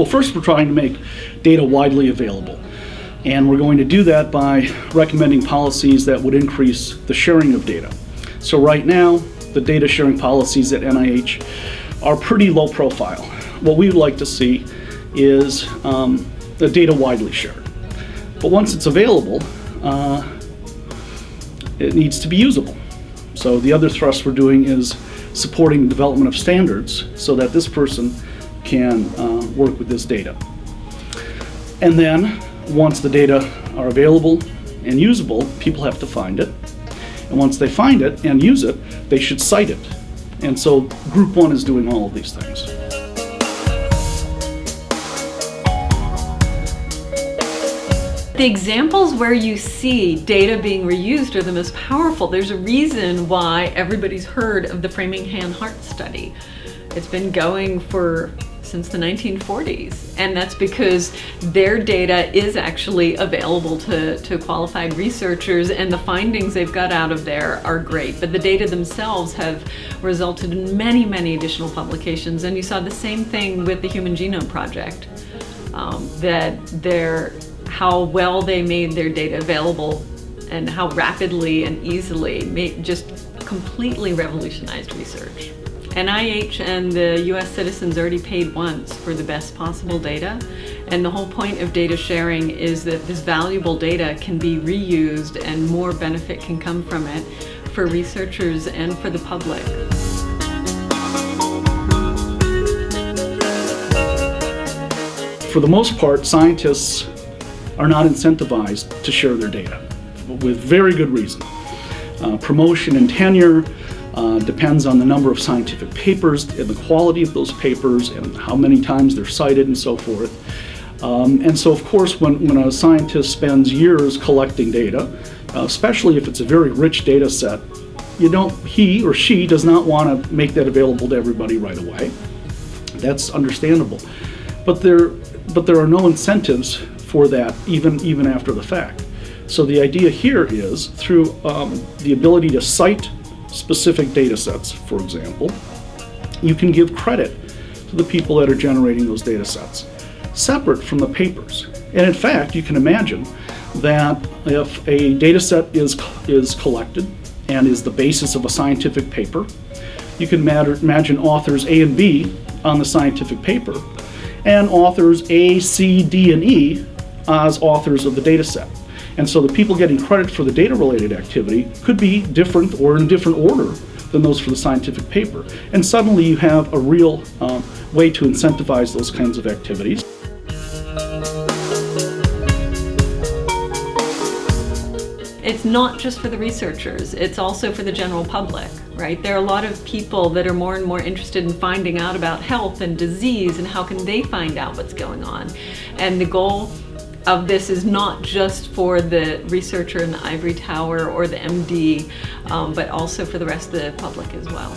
Well, first we're trying to make data widely available. And we're going to do that by recommending policies that would increase the sharing of data. So right now, the data sharing policies at NIH are pretty low profile. What we would like to see is um, the data widely shared. But once it's available, uh, it needs to be usable. So the other thrust we're doing is supporting the development of standards so that this person can uh, work with this data. And then, once the data are available and usable, people have to find it. And once they find it and use it, they should cite it. And so group one is doing all of these things. The examples where you see data being reused are the most powerful. There's a reason why everybody's heard of the Framingham Heart Study. It's been going for since the 1940s. And that's because their data is actually available to, to qualified researchers and the findings they've got out of there are great. But the data themselves have resulted in many, many additional publications. And you saw the same thing with the Human Genome Project, um, that they're, how well they made their data available and how rapidly and easily made, just completely revolutionized research. NIH and the US citizens already paid once for the best possible data. And the whole point of data sharing is that this valuable data can be reused and more benefit can come from it for researchers and for the public. For the most part, scientists are not incentivized to share their data with very good reason. Uh, promotion and tenure uh, depends on the number of scientific papers and the quality of those papers and how many times they're cited and so forth. Um, and so of course when, when a scientist spends years collecting data, uh, especially if it's a very rich data set, you don't, he or she does not want to make that available to everybody right away. That's understandable. But there, but there are no incentives for that even, even after the fact. So the idea here is through um, the ability to cite specific data sets, for example, you can give credit to the people that are generating those data sets, separate from the papers. And in fact, you can imagine that if a data set is, is collected and is the basis of a scientific paper, you can imagine authors A and B on the scientific paper, and authors A, C, D, and E as authors of the data set. And so the people getting credit for the data-related activity could be different or in a different order than those for the scientific paper. And suddenly you have a real um, way to incentivize those kinds of activities. It's not just for the researchers, it's also for the general public, right? There are a lot of people that are more and more interested in finding out about health and disease and how can they find out what's going on. And the goal of this is not just for the researcher in the ivory tower or the MD, um, but also for the rest of the public as well.